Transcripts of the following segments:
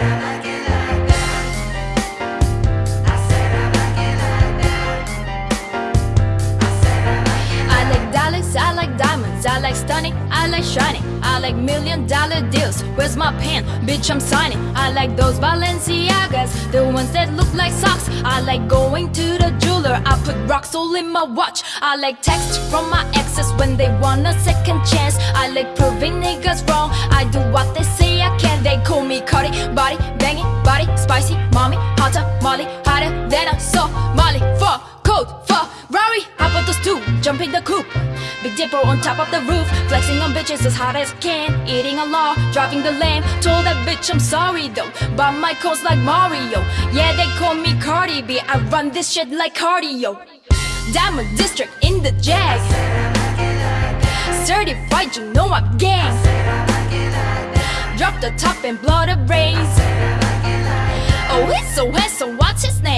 I like dollars, I like diamonds, I like stunning, I like shining, I like million dollar deals. Where's my pen? Bitch, I'm signing. I like those Balenciagas, the ones that look like socks. I like going to the jeweler, I put rocks all in my watch. I like texts from my exes when they want a second chance. I like proving niggas wrong. I jumping the coop. Big Dipper on top of the roof, flexing on bitches as hard as can. Eating a law, driving the lamb. Told that bitch I'm sorry though, but my codes like Mario. Yeah, they call me Cardi B. I run this shit like cardio. Diamond District in the Jag. Certified, you know I'm gang. Drop the top and blow the brains. Oh, he's so handsome, what's his name?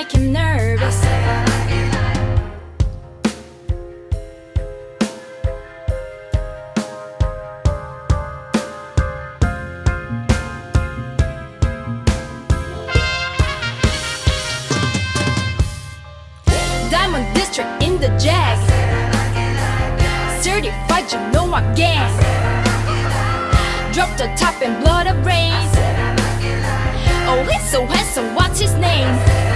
Make him nervous. Diamond District in the Jag. Certified, you know I'm gang. Drop the top and blow the brains. Oh, he's so handsome, what's his name?